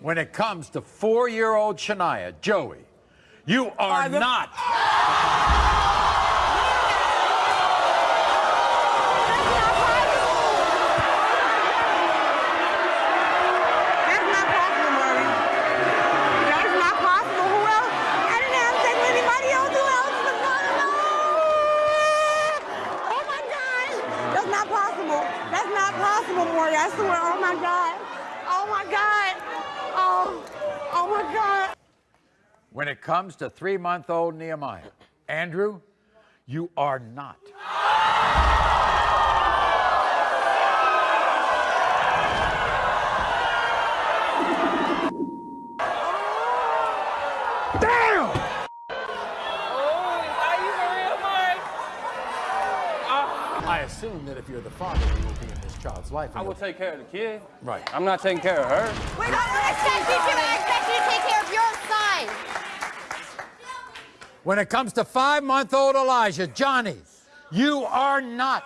When it comes to four-year-old Shania, Joey, you are not. comes to three-month-old Nehemiah, Andrew, you are not. Damn! I assume that if you're the father, you will be in this child's life. I will take care of the kid. Right. I'm not taking care of her. Wait, I don't expect you to. I expect you to take care of your son. When it comes to five-month-old Elijah, Johnny, you are not.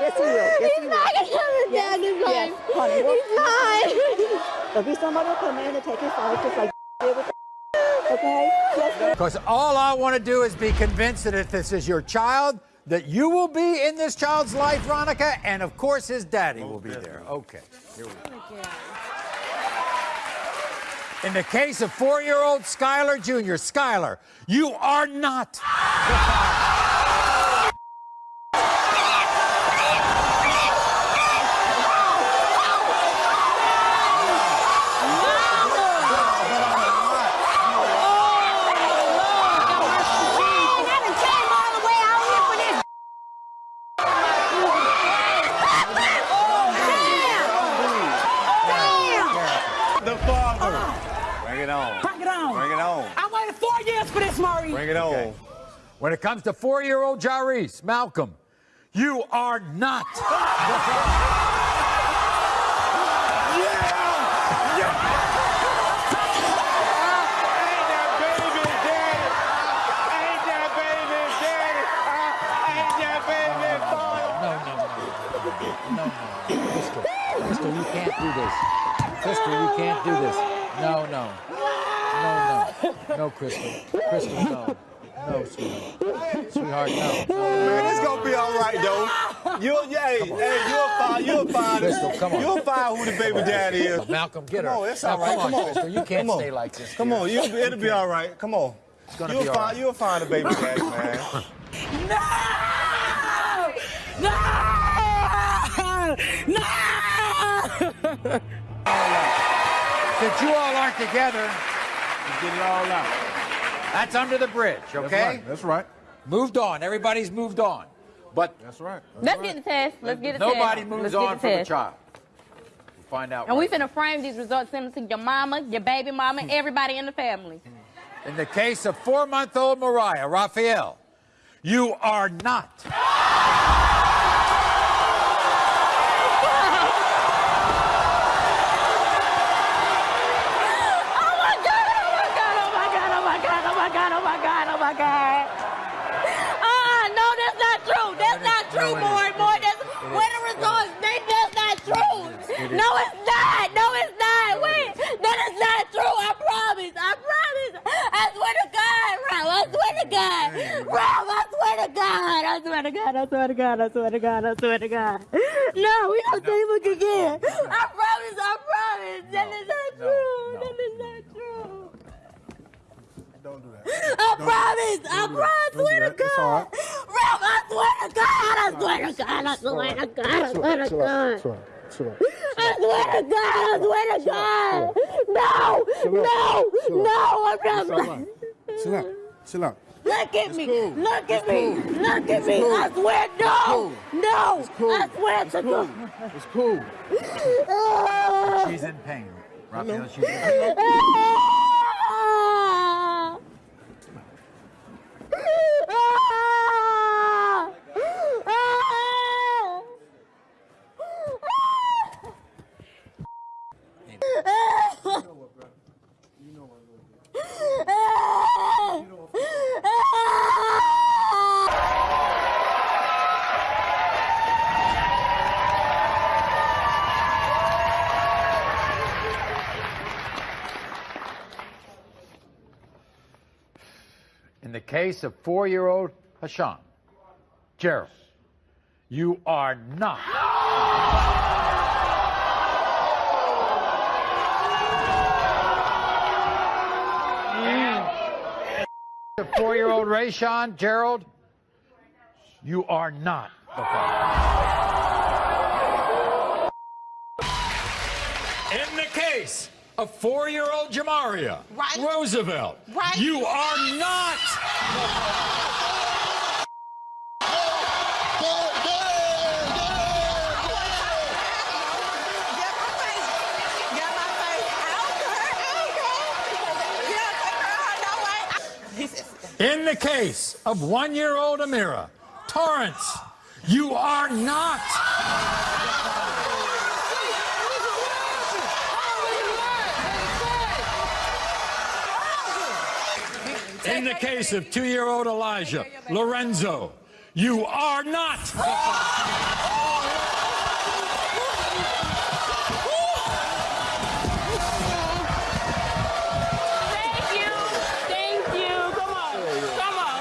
Yes, he will. Yes, he will. Not gonna have a dad in Yes, honey. Well, He's not. there'll be somebody will come in and take his father just like did with Okay? Because all I want to do is be convinced that if this is your child, that you will be in this child's life, Veronica, and of course his daddy will be there. Okay, here we go. In the case of four-year-old Skylar Jr., Skylar, you are not. I done came all the way out here for this. The father. Bring it on. Bring it on. Bring it on. I waited four years for this, Maury. Bring it on. Okay. When it comes to four-year-old Jarice, Malcolm, you are not. Ain't that baby daddy? Ain't that baby daddy? Ain't that baby father? No, no, no. No, no. Crystal, Crystal, you can't do this. Crystal, you can't do this. No, no. No, no. No, Crystal. Crystal, no. No, sweetheart. Sweetheart, no. no. Man, it's gonna be all right though. You'll, yeah, hey, hey, you'll find, you'll find, Crystal, come on. you'll find who the baby daddy is. Malcolm, get her. Come on, it's all right. Come on, Crystal. You can't stay like this. Come on, you'll, be- it'll be all right. Come on. It's gonna you'll be all find, right. you'll find the baby daddy, man. No! No! No! Since you all aren't together, Get it all out. that's under the bridge, That's okay? right. That's right. Moved on. Everybody's moved on. But That's right. That's Let's right. get the test. Let's get the nobody test. moves Let's on from the test. child. We'll find out. And we're going to frame these results, send them to your mama, your baby mama, hmm. everybody in the family. In the case of four-month-old Mariah, Raphael, you are not. Oh my God, oh my God, oh my God, oh my God, oh my God, oh my God, oh my God. Uh, no, that's not true. That's not true, No, it is. boy, It boy. is. That's, It where is. the results, they, that's not true. It is. No, it's not. No, it's not. Wait, that is not true. I promise. I promise. I swear to God, Ralph. I swear to God. Ralph, I swear to God. I swear to God. I swear to God. I swear to God. I swear to God. No, we don't say look again. I promise. I promise. That is not no, true. no, That is not true. Don't do that. I promise. I promise. I Don't do swear to that. It's all God. Ralph, I swear to God. I swear to God. I swear to God. I swear to God. Chill out. Chill out. I swear to God, I swear to God. No, no, no, I'm not. Chill out. Chill out. Look at me, cool. look at me, cool. look at me. I swear, no, cool. no, cool. I swear to Cool. God. It's cool. She's in pain. Raphael, she's in pain. Ah. Ah. Ah. In the case of four year old Hashan, Gerald, you are not. The four year old Rayshawn, Gerald, you are not the father. In the case of four year old Jamaria Right. Roosevelt, Right. you are not. Get my face. Get my face. I don't care. I don't care. Yeah, take her out that way. He says, In the case of one year old Amira, Torrance, you are not. In the case of two year old Elijah, Lorenzo, you are not. Thank you. Thank you. Come on. Come on.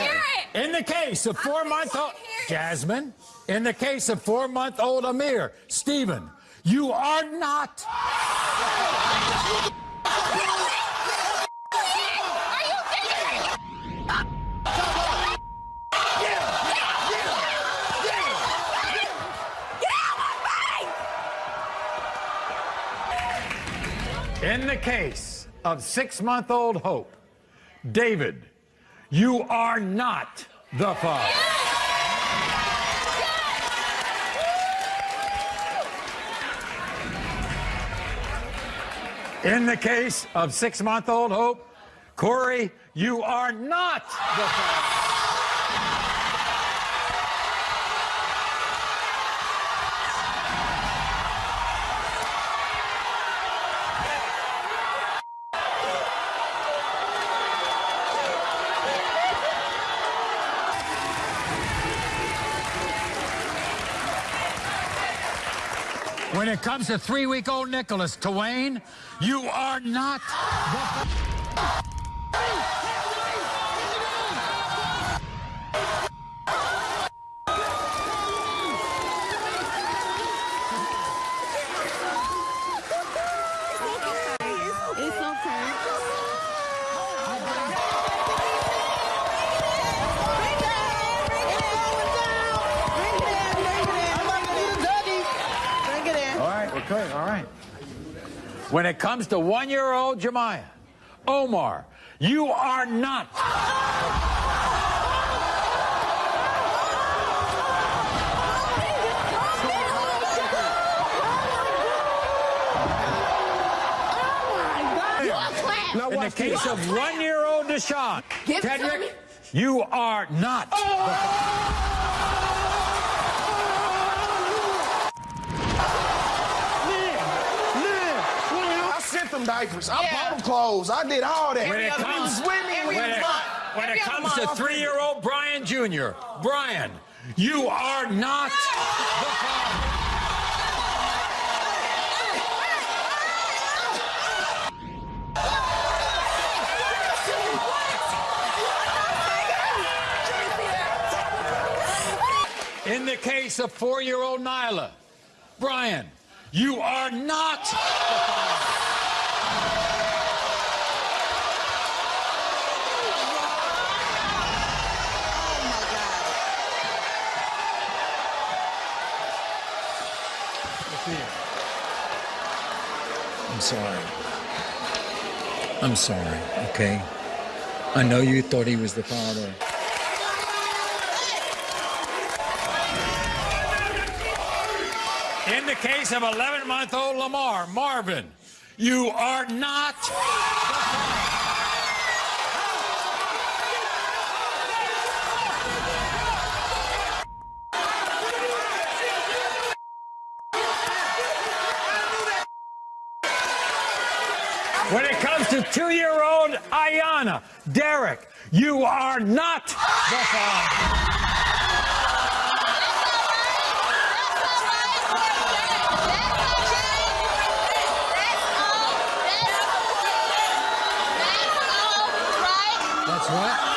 Hear it. In the case of four month old Jasmine, in the case of four month old Amir, Stephen, you are not. In the case of six month old Hope, David, you are not the father. In the case of six month old Hope, Corey, you are not the father. When it comes to three week old Nicholas, Twain, you are not the It's okay. All right, okay, all right. When it comes to one year old Jemiah, Omar, you are not. Now In the case of one year old Deshaun, Give Tedrick, you are not. I diapers. I bought them clothes. I did all that. When it comes, was with me when when it, when it comes to three-year-old Brian Jr., Brian, you are not the father. In the case of four-year-old Nyla, Brian, you are not sorry. I'm sorry, okay? I know you thought he was the father. In the case of 11 month old Lamar, Marvin, you are not. When it comes to two-year-old Ayana, Derek, you are not the father. That's what?